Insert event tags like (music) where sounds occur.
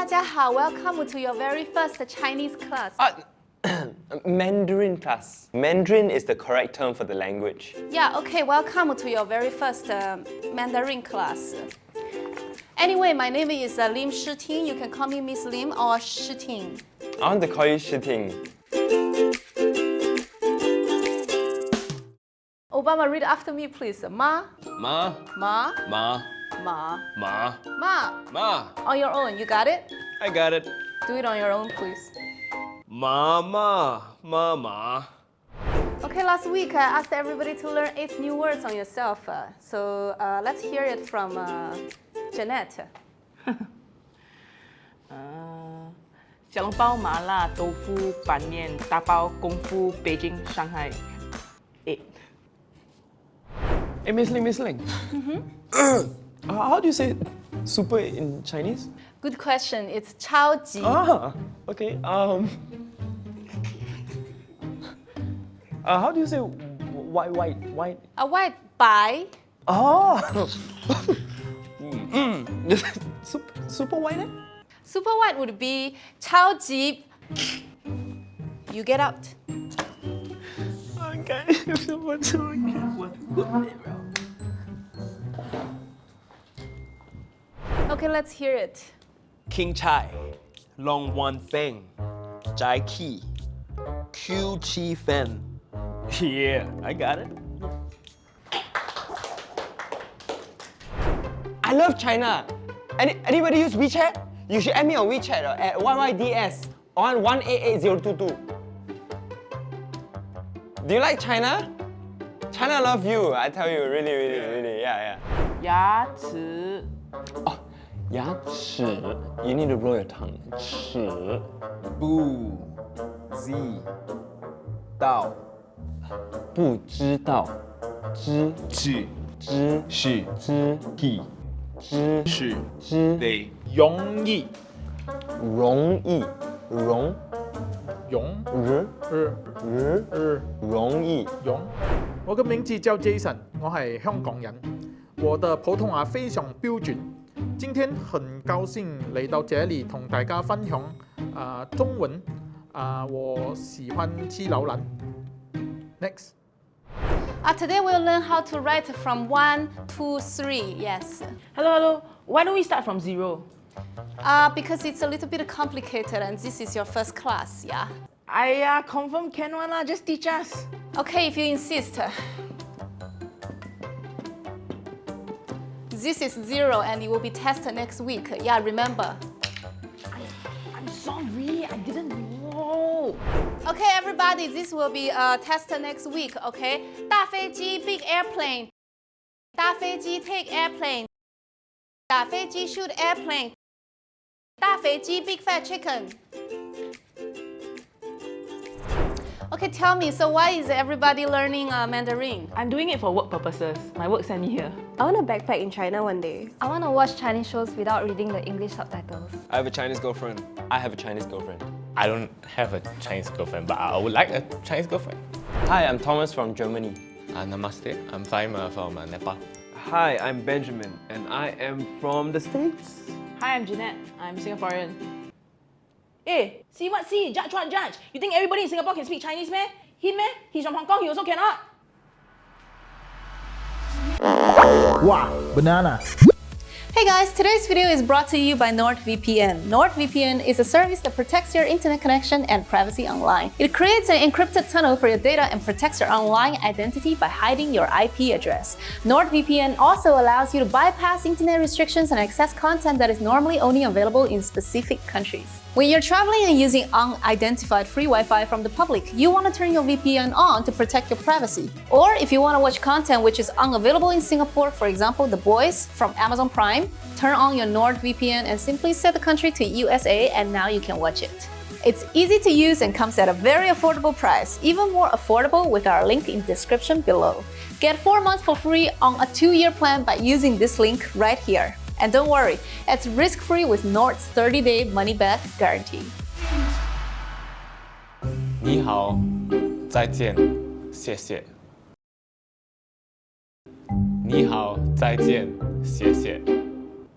大家好，Welcome to your very first Chinese class. Uh, (clears throat) Mandarin class. Mandarin is the correct term for the language. Yeah, okay, welcome to your very first uh, Mandarin class. Anyway, my name is uh, Lim Shiting. You can call me Miss Lim or Shiting. I want to call you Shiting. Obama, read after me, please. Ma, Ma, ma, ma, ma, ma, ma. ma. On your own, you got it? I got it. Do it on your own, please. Mama, mama. Okay, last week I asked everybody to learn eight new words on yourself. Uh, so uh, let's hear it from uh, Jeanette. (laughs) 呃，小笼包、麻辣、豆腐、板面、大包、功夫、北京、上海。诶， Hey, Miss Ling, Miss Ling. (clears throat) Uh, how do you say super in Chinese? Good question. It's chao. Ah, okay. Um, uh, how do you say white, white, white? A white bai. Oh. mm. super, super white? Eh? Super white would be chao. You get out. Okay, (laughs) Okay, let's hear it. King Chai, Long Wan Feng, Jai Ki, Q Chi Fen. (laughs) Yeah, I got it. I love China. Any, anybody use WeChat? You should add me on WeChat uh, at YYDS on 188022. Do you like China? China love you, I tell you, really, really, really, yeah, yeah. 牙齿、牙齿 you need to roll your tongue 齿。bu z 道。不知道。知知知是知易知是知得容易。容易容容日日日日。容易。容。我嘅名字叫 Jason，我係香港人，我的普通話非常標準。今天很高兴嚟到这里同大家分享啊、中文啊、我喜欢吃榴莲。Next。 Uh, today we'll learn how to write from one to three. Yes. Hello, hello. Why don't we start from zero? Uh, because it's a little bit complicated and this is your first class, yeah. I uh, confirm can one lah. Just teach us. Okay, if you insist. This is zero and it will be tested next week. Yeah, remember. I'm sorry. I didn't know. Okay, everybody, this will be a test next week, okay? 大飞机 big airplane. 大飞机 take airplane. 大飞机 shoot airplane. 大飞机 big fat chicken. Okay, tell me, so why is everybody learning uh, Mandarin? I'm doing it for work purposes. My work sent me here. I want to backpack in China one day. I want to watch Chinese shows without reading the English subtitles. I have a Chinese girlfriend I have a Chinese girlfriend. I don't have a Chinese girlfriend, but I would like a Chinese girlfriend. Hi, I'm Thomas from Germany. Uh, namaste, I'm Faim uh, from uh, Nepal. Hi, I'm Benjamin, and I am from the States. Hi, I'm Jeanette. I'm Singaporean. Hey, see what see? Judge what judge? You think everybody in Singapore can speak Chinese, man? Him, man? He's from Hong Kong. He also cannot. Wow, banana. Hey guys, today's video is brought to you by NordVPN. NordVPN is a service that protects your internet connection and privacy online. It creates an encrypted tunnel for your data and protects your online identity by hiding your IP address. NordVPN also allows you to bypass internet restrictions and access content that is normally only available in specific countries. When you're traveling and using unidentified free Wi-Fi from the public, you want to turn your VPN on to protect your privacy. Or if you want to watch content which is unavailable in Singapore, for example, The Boys from Amazon Prime, turn on your NordVPN and simply set the country to USA and now you can watch it. It's easy to use and comes at a very affordable price, even more affordable with our link in description below. Get 4 months for free on a 2-year plan by using this link right here. And don't worry, it's risk-free with Nord's 30-day money-back guarantee. 你好，再见，谢谢。你好，再见，谢谢。